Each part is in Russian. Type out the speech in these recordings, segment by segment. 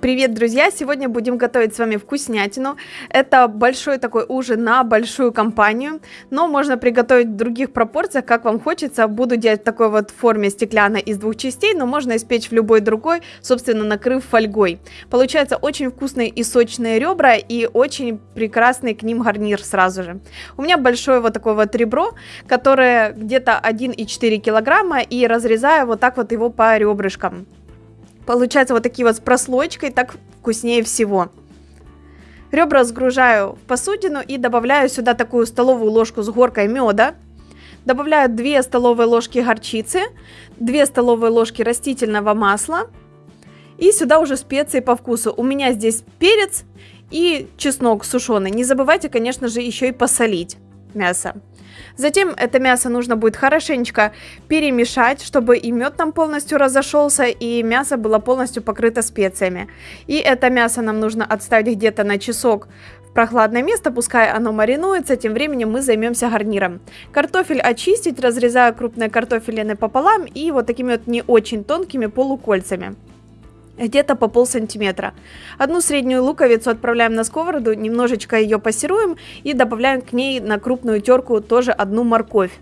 Привет, друзья! Сегодня будем готовить с вами вкуснятину. Это большой такой ужин на большую компанию, но можно приготовить в других пропорциях, как вам хочется. Буду делать в такой вот форме стеклянной из двух частей, но можно испечь в любой другой, собственно, накрыв фольгой. Получается очень вкусные и сочные ребра и очень прекрасный к ним гарнир сразу же. У меня большое вот такое вот ребро, которое где-то 1,4 килограмма и разрезаю вот так вот его по ребрышкам. Получается вот такие вот с прослойкой, так вкуснее всего. Ребра сгружаю в посудину и добавляю сюда такую столовую ложку с горкой меда. Добавляю 2 столовые ложки горчицы, 2 столовые ложки растительного масла. И сюда уже специи по вкусу. У меня здесь перец и чеснок сушеный. Не забывайте, конечно же, еще и посолить мясо. Затем это мясо нужно будет хорошенечко перемешать, чтобы и мед там полностью разошелся, и мясо было полностью покрыто специями. И это мясо нам нужно отставить где-то на часок в прохладное место, пускай оно маринуется, тем временем мы займемся гарниром. Картофель очистить, разрезаю крупные картофелины пополам и вот такими вот не очень тонкими полукольцами где-то по пол сантиметра. Одну среднюю луковицу отправляем на сковороду, немножечко ее пассируем и добавляем к ней на крупную терку тоже одну морковь.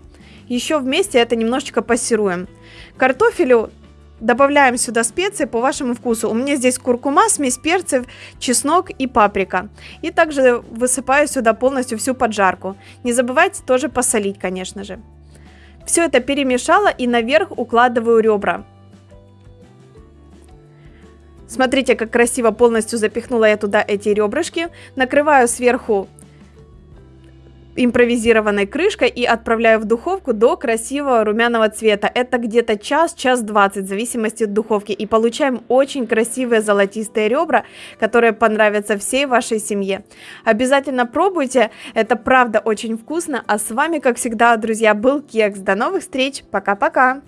Еще вместе это немножечко пассируем. Картофелю добавляем сюда специи по вашему вкусу. У меня здесь куркума, смесь перцев, чеснок и паприка. И также высыпаю сюда полностью всю поджарку. Не забывайте тоже посолить, конечно же. Все это перемешала и наверх укладываю ребра. Смотрите, как красиво полностью запихнула я туда эти ребрышки. Накрываю сверху импровизированной крышкой и отправляю в духовку до красивого румяного цвета. Это где-то час, час 20, в зависимости от духовки. И получаем очень красивые золотистые ребра, которые понравятся всей вашей семье. Обязательно пробуйте, это правда очень вкусно. А с вами, как всегда, друзья, был Кекс. До новых встреч, пока-пока!